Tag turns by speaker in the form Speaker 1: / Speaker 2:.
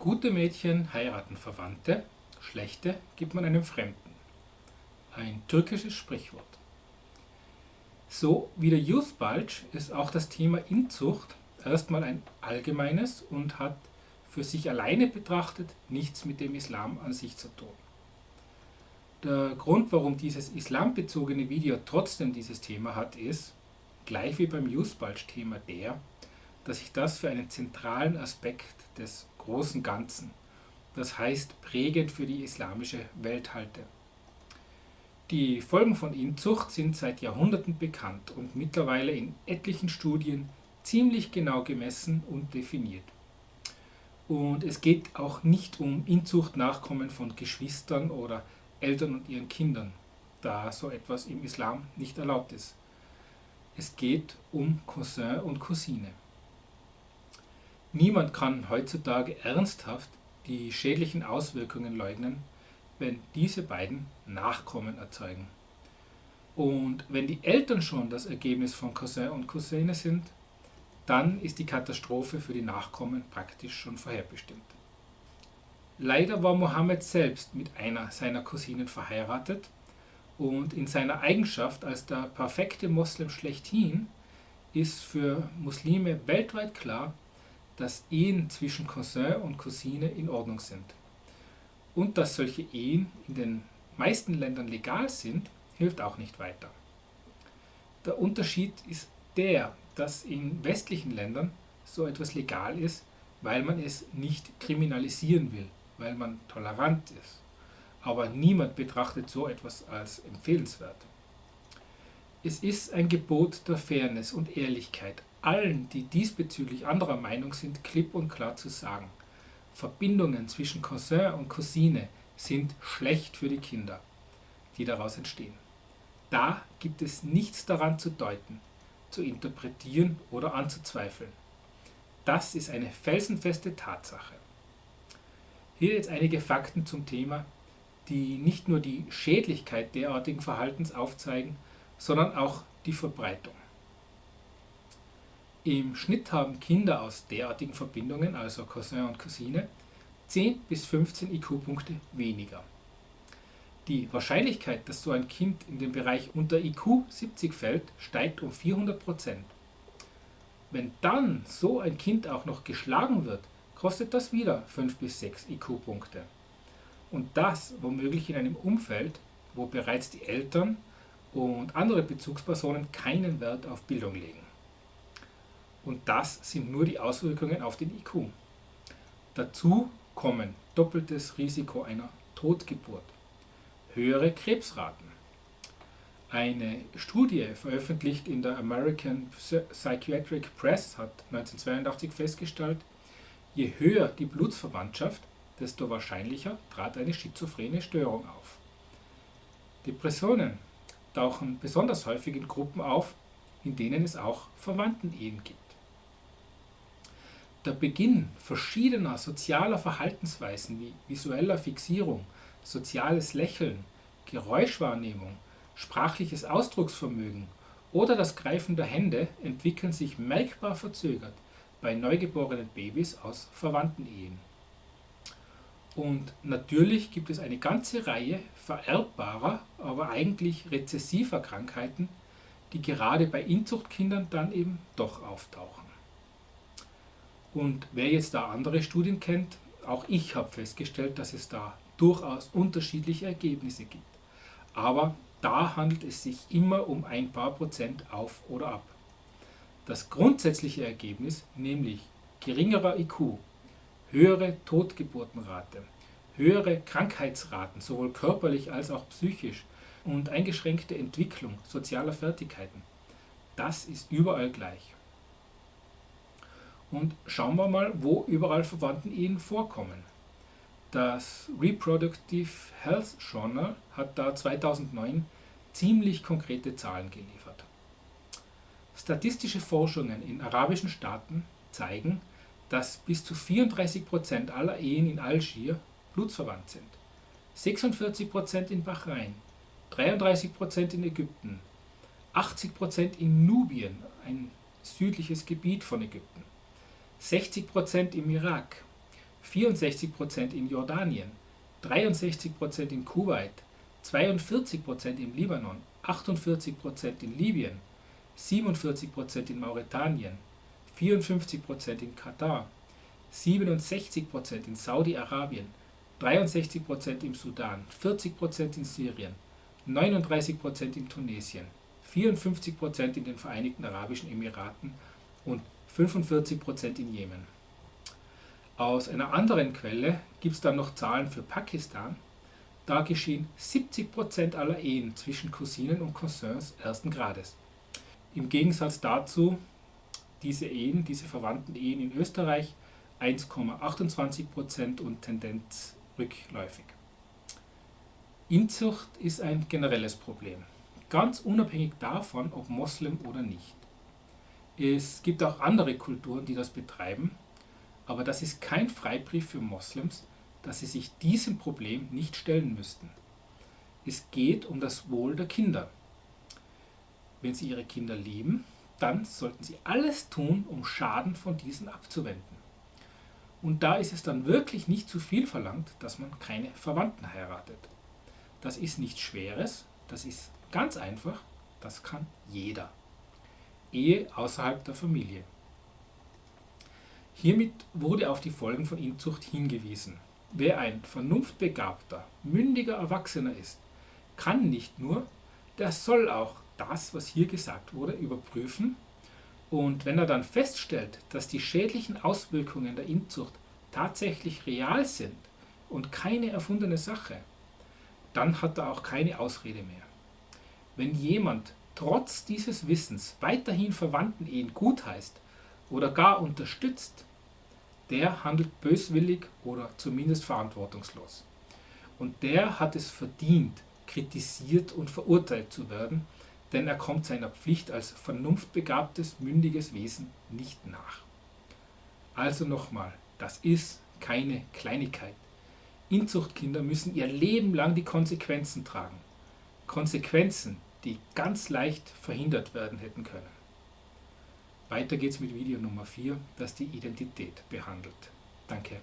Speaker 1: Gute Mädchen heiraten Verwandte, schlechte gibt man einem Fremden. Ein türkisches Sprichwort. So wie der Youth Bulge ist auch das Thema Inzucht erstmal ein allgemeines und hat für sich alleine betrachtet nichts mit dem Islam an sich zu tun. Der Grund, warum dieses islambezogene Video trotzdem dieses Thema hat, ist, gleich wie beim Youth Bulge Thema der, dass ich das für einen zentralen Aspekt des großen Ganzen, das heißt prägend für die islamische Welt halte. Die Folgen von Inzucht sind seit Jahrhunderten bekannt und mittlerweile in etlichen Studien ziemlich genau gemessen und definiert. Und es geht auch nicht um Inzuchtnachkommen von Geschwistern oder Eltern und ihren Kindern, da so etwas im Islam nicht erlaubt ist. Es geht um Cousin und Cousine. Niemand kann heutzutage ernsthaft die schädlichen Auswirkungen leugnen, wenn diese beiden Nachkommen erzeugen. Und wenn die Eltern schon das Ergebnis von Cousin und Cousine sind, dann ist die Katastrophe für die Nachkommen praktisch schon vorherbestimmt. Leider war Mohammed selbst mit einer seiner Cousinen verheiratet und in seiner Eigenschaft als der perfekte Moslem schlechthin ist für Muslime weltweit klar, dass Ehen zwischen Cousin und Cousine in Ordnung sind. Und dass solche Ehen in den meisten Ländern legal sind, hilft auch nicht weiter. Der Unterschied ist der, dass in westlichen Ländern so etwas legal ist, weil man es nicht kriminalisieren will, weil man tolerant ist. Aber niemand betrachtet so etwas als empfehlenswert. Es ist ein Gebot der Fairness und Ehrlichkeit, allen, die diesbezüglich anderer Meinung sind, klipp und klar zu sagen. Verbindungen zwischen Cousin und Cousine sind schlecht für die Kinder, die daraus entstehen. Da gibt es nichts daran zu deuten, zu interpretieren oder anzuzweifeln. Das ist eine felsenfeste Tatsache. Hier jetzt einige Fakten zum Thema, die nicht nur die Schädlichkeit derartigen Verhaltens aufzeigen, sondern auch die Verbreitung. Im Schnitt haben Kinder aus derartigen Verbindungen, also Cousin und Cousine, 10 bis 15 IQ-Punkte weniger. Die Wahrscheinlichkeit, dass so ein Kind in den Bereich unter IQ 70 fällt, steigt um 400%. Wenn dann so ein Kind auch noch geschlagen wird, kostet das wieder 5 bis 6 IQ-Punkte. Und das womöglich in einem Umfeld, wo bereits die Eltern und andere Bezugspersonen keinen Wert auf Bildung legen. Und das sind nur die Auswirkungen auf den IQ. Dazu kommen doppeltes Risiko einer Totgeburt, höhere Krebsraten. Eine Studie, veröffentlicht in der American Psychiatric Press, hat 1982 festgestellt, je höher die Blutsverwandtschaft, desto wahrscheinlicher trat eine schizophrene Störung auf. Depressionen tauchen besonders häufig in Gruppen auf, in denen es auch Verwandtenehen gibt. Der Beginn verschiedener sozialer Verhaltensweisen wie visueller Fixierung, soziales Lächeln, Geräuschwahrnehmung, sprachliches Ausdrucksvermögen oder das Greifen der Hände entwickeln sich merkbar verzögert bei neugeborenen Babys aus Verwandtenehen. Und natürlich gibt es eine ganze Reihe vererbbarer, aber eigentlich rezessiver Krankheiten, die gerade bei Inzuchtkindern dann eben doch auftauchen. Und wer jetzt da andere Studien kennt, auch ich habe festgestellt, dass es da durchaus unterschiedliche Ergebnisse gibt. Aber da handelt es sich immer um ein paar Prozent auf oder ab. Das grundsätzliche Ergebnis, nämlich geringerer IQ, höhere Totgeburtenrate, höhere Krankheitsraten, sowohl körperlich als auch psychisch und eingeschränkte Entwicklung sozialer Fertigkeiten, das ist überall gleich. Und schauen wir mal, wo überall Verwandten-Ehen vorkommen. Das Reproductive Health Journal hat da 2009 ziemlich konkrete Zahlen geliefert. Statistische Forschungen in arabischen Staaten zeigen, dass bis zu 34% aller Ehen in Algier blutsverwandt sind, 46% in Bahrain, 33% in Ägypten, 80% in Nubien, ein südliches Gebiet von Ägypten, 60% im Irak, 64% in Jordanien, 63% in Kuwait, 42% im Libanon, 48% in Libyen, 47% in Mauretanien, 54% in Katar, 67% in Saudi-Arabien, 63% im Sudan, 40% in Syrien, 39% in Tunesien, 54% in den Vereinigten Arabischen Emiraten und 45% in Jemen. Aus einer anderen Quelle gibt es dann noch Zahlen für Pakistan. Da geschehen 70% aller Ehen zwischen Cousinen und Cousins ersten Grades. Im Gegensatz dazu diese Ehen, diese verwandten Ehen in Österreich 1,28% und Tendenz rückläufig. Inzucht ist ein generelles Problem, ganz unabhängig davon, ob Moslem oder nicht. Es gibt auch andere Kulturen, die das betreiben, aber das ist kein Freibrief für Moslems, dass sie sich diesem Problem nicht stellen müssten. Es geht um das Wohl der Kinder. Wenn sie ihre Kinder lieben, dann sollten sie alles tun, um Schaden von diesen abzuwenden. Und da ist es dann wirklich nicht zu viel verlangt, dass man keine Verwandten heiratet. Das ist nichts Schweres, das ist ganz einfach, das kann jeder. Ehe außerhalb der Familie. Hiermit wurde auf die Folgen von Inzucht hingewiesen. Wer ein vernunftbegabter, mündiger Erwachsener ist, kann nicht nur, der soll auch das, was hier gesagt wurde, überprüfen und wenn er dann feststellt, dass die schädlichen Auswirkungen der Inzucht tatsächlich real sind und keine erfundene Sache, dann hat er auch keine Ausrede mehr. Wenn jemand trotz dieses Wissens weiterhin Verwandten-Ehen gutheißt oder gar unterstützt, der handelt böswillig oder zumindest verantwortungslos. Und der hat es verdient, kritisiert und verurteilt zu werden, denn er kommt seiner Pflicht als vernunftbegabtes, mündiges Wesen nicht nach. Also nochmal, das ist keine Kleinigkeit. Inzuchtkinder müssen ihr Leben lang die Konsequenzen tragen. Konsequenzen, die ganz leicht verhindert werden hätten können. Weiter geht's mit Video Nummer 4, das die Identität behandelt. Danke.